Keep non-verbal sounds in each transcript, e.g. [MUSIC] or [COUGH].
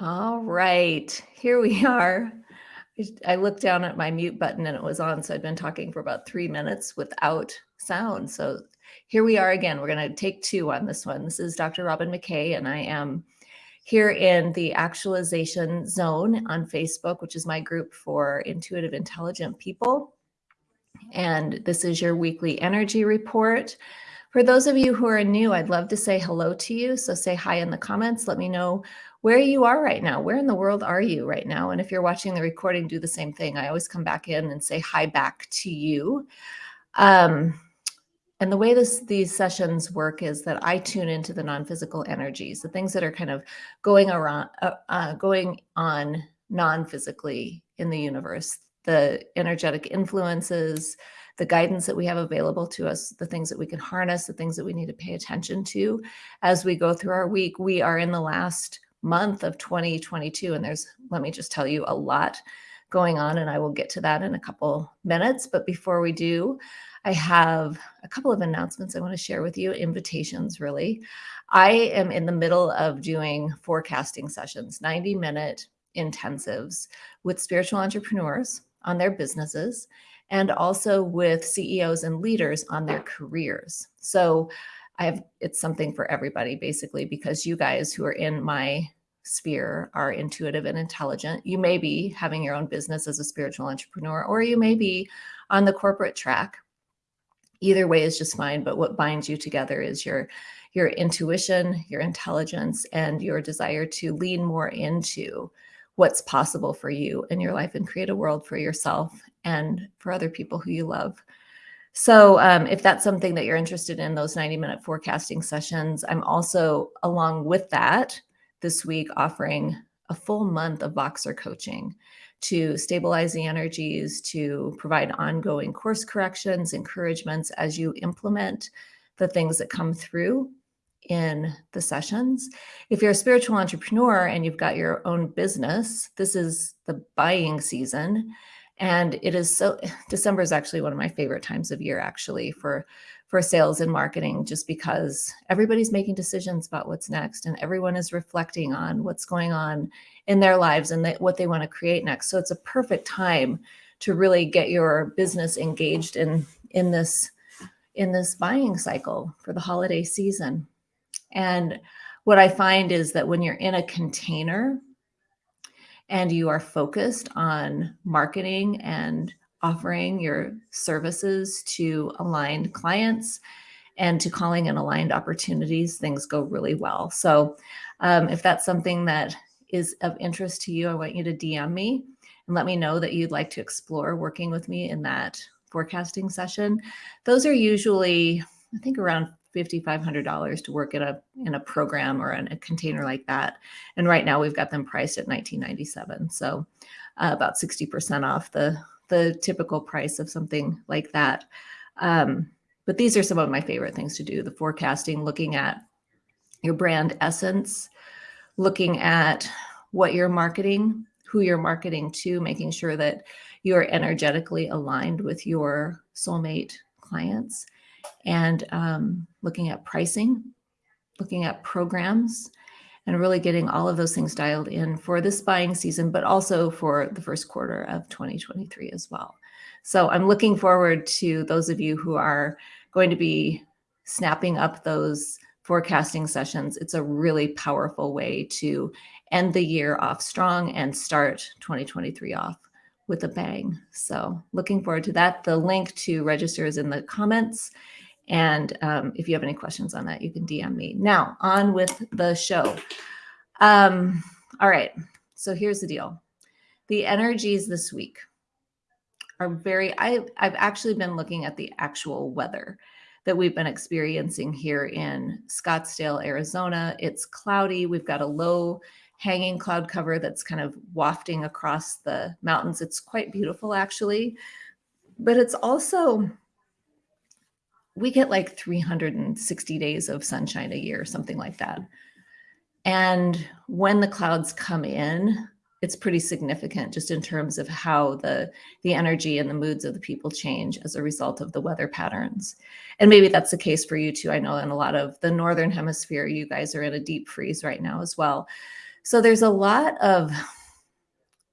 All right, here we [LAUGHS] are. I looked down at my mute button and it was on, so I'd been talking for about three minutes without sound. So here we are again. We're going to take two on this one. This is Dr. Robin McKay, and I am here in the Actualization Zone on Facebook, which is my group for intuitive, intelligent people. And this is your weekly energy report. For those of you who are new, I'd love to say hello to you. So say hi in the comments. Let me know where you are right now. Where in the world are you right now? And if you're watching the recording, do the same thing. I always come back in and say hi back to you. Um, and the way this, these sessions work is that I tune into the non-physical energies, the things that are kind of going around, uh, uh, going on non-physically in the universe, the energetic influences, the guidance that we have available to us, the things that we can harness, the things that we need to pay attention to as we go through our week. We are in the last month of 2022. And there's, let me just tell you, a lot going on, and I will get to that in a couple minutes. But before we do, I have a couple of announcements I want to share with you, invitations really. I am in the middle of doing forecasting sessions, 90 minute intensives with spiritual entrepreneurs on their businesses and also with CEOs and leaders on their careers. So I have, it's something for everybody basically, because you guys who are in my sphere are intuitive and intelligent. You may be having your own business as a spiritual entrepreneur, or you may be on the corporate track. Either way is just fine. But what binds you together is your, your intuition, your intelligence, and your desire to lean more into what's possible for you in your life and create a world for yourself and for other people who you love. So um, if that's something that you're interested in, those 90 minute forecasting sessions, I'm also along with that this week offering a full month of Voxer coaching to stabilize the energies, to provide ongoing course corrections, encouragements as you implement the things that come through in the sessions. If you're a spiritual entrepreneur and you've got your own business, this is the buying season and it is so, [SIGHS] December is actually one of my favorite times of year actually for, for sales and marketing, just because everybody's making decisions about what's next and everyone is reflecting on what's going on in their lives and what they want to create next. So it's a perfect time to really get your business engaged in, in this, in this buying cycle for the holiday season. And what I find is that when you're in a container, and you are focused on marketing and offering your services to aligned clients and to calling in aligned opportunities, things go really well. So um, if that's something that is of interest to you, I want you to DM me and let me know that you'd like to explore working with me in that forecasting session. Those are usually, I think around $5,500 to work in a, in a program or in a container like that. And right now we've got them priced at 1997. So uh, about 60% off the, the typical price of something like that. Um, but these are some of my favorite things to do. The forecasting, looking at your brand essence, looking at what you're marketing, who you're marketing to, making sure that you're energetically aligned with your soulmate clients and um, looking at pricing, looking at programs, and really getting all of those things dialed in for this buying season, but also for the first quarter of 2023 as well. So I'm looking forward to those of you who are going to be snapping up those forecasting sessions. It's a really powerful way to end the year off strong and start 2023 off with a bang. So looking forward to that. The link to register is in the comments. And um, if you have any questions on that, you can DM me. Now on with the show. Um, all right, so here's the deal. The energies this week are very, I, I've actually been looking at the actual weather that we've been experiencing here in Scottsdale, Arizona. It's cloudy. We've got a low hanging cloud cover that's kind of wafting across the mountains. It's quite beautiful actually, but it's also we get like 360 days of sunshine a year, something like that. And when the clouds come in, it's pretty significant just in terms of how the, the energy and the moods of the people change as a result of the weather patterns. And maybe that's the case for you too. I know in a lot of the Northern hemisphere, you guys are in a deep freeze right now as well. So there's a lot of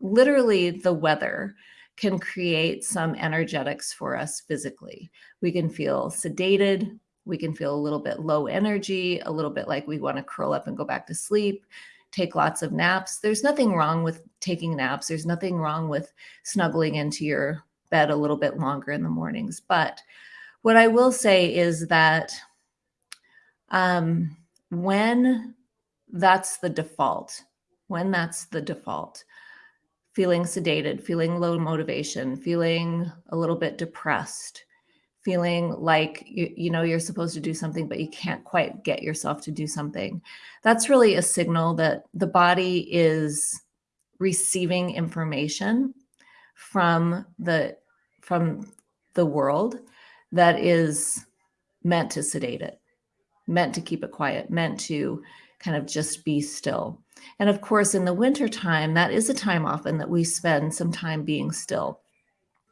literally the weather can create some energetics for us physically. We can feel sedated. We can feel a little bit low energy, a little bit like we want to curl up and go back to sleep, take lots of naps. There's nothing wrong with taking naps. There's nothing wrong with snuggling into your bed a little bit longer in the mornings. But what I will say is that um, when that's the default, when that's the default, feeling sedated, feeling low motivation, feeling a little bit depressed, feeling like you, you know you're supposed to do something but you can't quite get yourself to do something that's really a signal that the body is receiving information from the from the world that is meant to sedate it meant to keep it quiet meant to kind of just be still and of course in the winter time that is a time often that we spend some time being still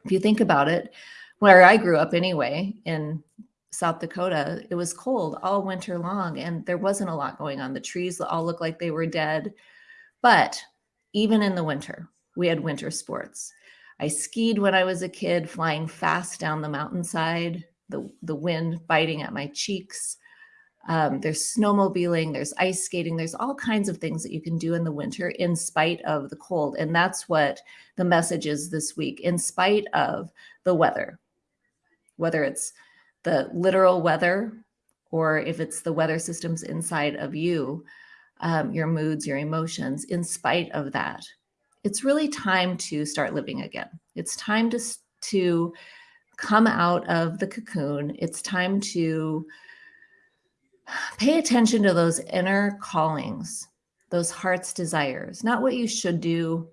if you think about it where I grew up anyway in South Dakota, it was cold all winter long and there wasn't a lot going on. The trees all looked like they were dead. But even in the winter, we had winter sports. I skied when I was a kid, flying fast down the mountainside, the, the wind biting at my cheeks. Um, there's snowmobiling, there's ice skating, there's all kinds of things that you can do in the winter in spite of the cold. And that's what the message is this week, in spite of the weather whether it's the literal weather or if it's the weather systems inside of you, um, your moods, your emotions, in spite of that, it's really time to start living again. It's time to, to come out of the cocoon. It's time to pay attention to those inner callings, those heart's desires, not what you should do,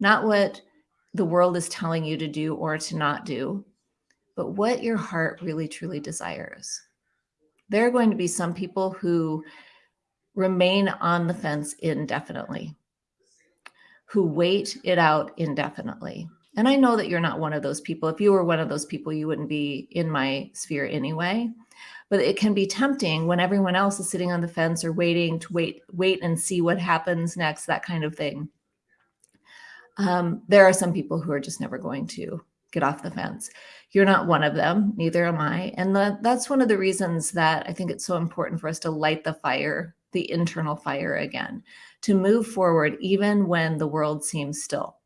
not what the world is telling you to do or to not do, but what your heart really truly desires. There are going to be some people who remain on the fence indefinitely, who wait it out indefinitely. And I know that you're not one of those people. If you were one of those people, you wouldn't be in my sphere anyway. But it can be tempting when everyone else is sitting on the fence or waiting to wait, wait and see what happens next, that kind of thing. Um, there are some people who are just never going to get off the fence. You're not one of them, neither am I. And the, that's one of the reasons that I think it's so important for us to light the fire, the internal fire again, to move forward even when the world seems still,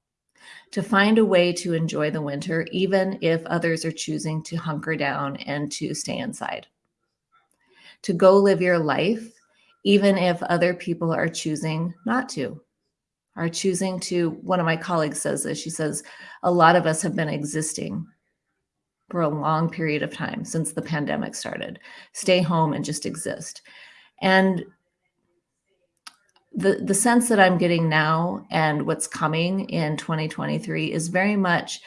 to find a way to enjoy the winter, even if others are choosing to hunker down and to stay inside, to go live your life, even if other people are choosing not to are choosing to, one of my colleagues says this, she says, a lot of us have been existing for a long period of time since the pandemic started, stay home and just exist. And the, the sense that I'm getting now and what's coming in 2023 is very much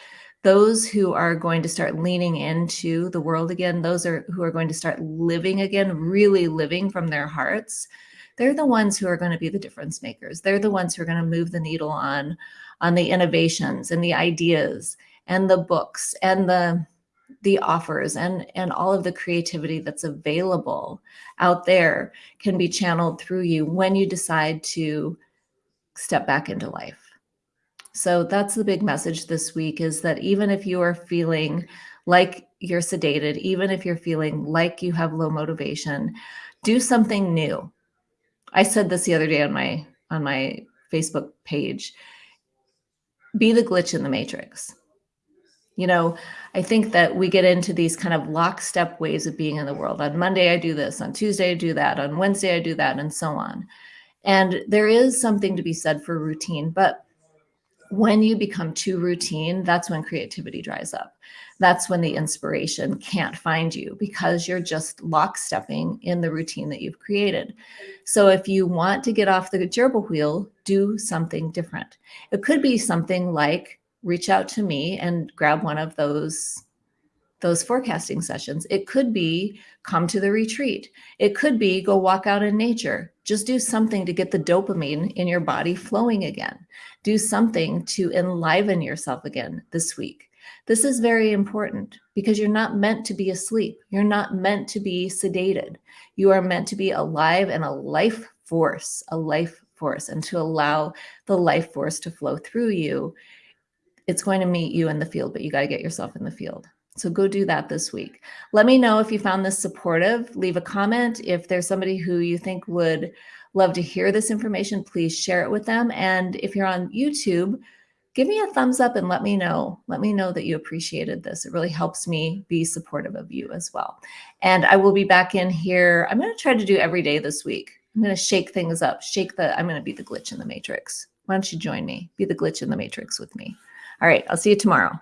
those who are going to start leaning into the world again, those are who are going to start living again, really living from their hearts, they're the ones who are going to be the difference makers. They're the ones who are going to move the needle on, on the innovations and the ideas and the books and the, the offers and, and all of the creativity that's available out there can be channeled through you when you decide to step back into life. So that's the big message this week is that even if you are feeling like you're sedated, even if you're feeling like you have low motivation, do something new. I said this the other day on my on my Facebook page. Be the glitch in the matrix. You know, I think that we get into these kind of lockstep ways of being in the world. On Monday, I do this. On Tuesday, I do that. On Wednesday, I do that, and so on. And there is something to be said for routine, but when you become too routine, that's when creativity dries up. That's when the inspiration can't find you because you're just lockstepping in the routine that you've created. So if you want to get off the gerbil wheel, do something different. It could be something like reach out to me and grab one of those those forecasting sessions. It could be come to the retreat. It could be go walk out in nature. Just do something to get the dopamine in your body flowing again. Do something to enliven yourself again this week. This is very important because you're not meant to be asleep. You're not meant to be sedated. You are meant to be alive and a life force, a life force and to allow the life force to flow through you, it's going to meet you in the field, but you got to get yourself in the field. So go do that this week. Let me know if you found this supportive. Leave a comment. If there's somebody who you think would love to hear this information, please share it with them. And if you're on YouTube, give me a thumbs up and let me know. Let me know that you appreciated this. It really helps me be supportive of you as well. And I will be back in here. I'm going to try to do every day this week. I'm going to shake things up, shake the, I'm going to be the glitch in the matrix. Why don't you join me? Be the glitch in the matrix with me. All right. I'll see you tomorrow.